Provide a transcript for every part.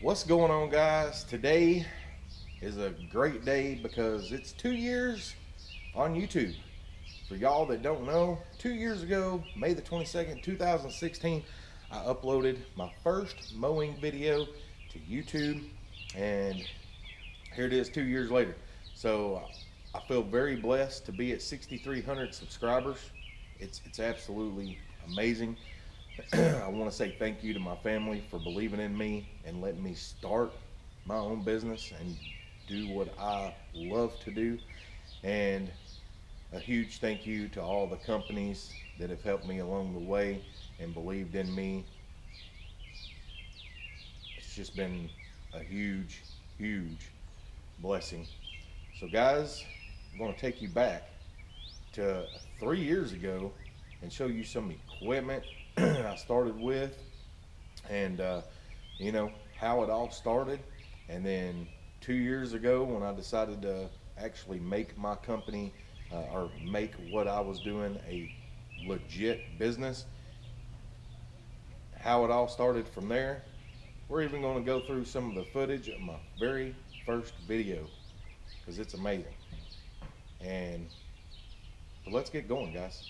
What's going on, guys? Today is a great day because it's two years on YouTube. For y'all that don't know, two years ago, May the 22nd, 2016, I uploaded my first mowing video to YouTube, and here it is two years later. So I feel very blessed to be at 6,300 subscribers. It's, it's absolutely amazing. I want to say thank you to my family for believing in me and letting me start my own business and do what I love to do. And a huge thank you to all the companies that have helped me along the way and believed in me. It's just been a huge, huge blessing. So guys, I'm going to take you back to three years ago and show you some equipment I started with and uh, you know how it all started. And then two years ago when I decided to actually make my company uh, or make what I was doing a legit business how it all started from there we're even going to go through some of the footage of my very first video because it's amazing. And let's get going guys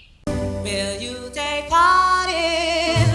Will you take part in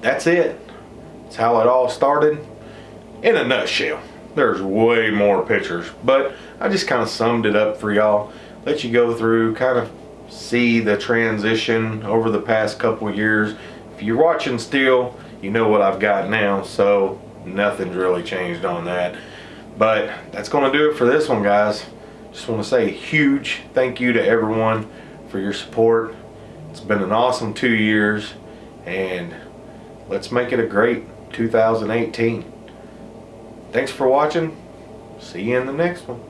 that's it. That's how it all started. In a nutshell. There's way more pictures, but I just kind of summed it up for y'all. Let you go through, kind of see the transition over the past couple years. If you're watching still, you know what I've got now, so nothing's really changed on that. But that's going to do it for this one, guys. Just want to say a huge thank you to everyone for your support. It's been an awesome two years, and let's make it a great 2018. Thanks for watching. See you in the next one.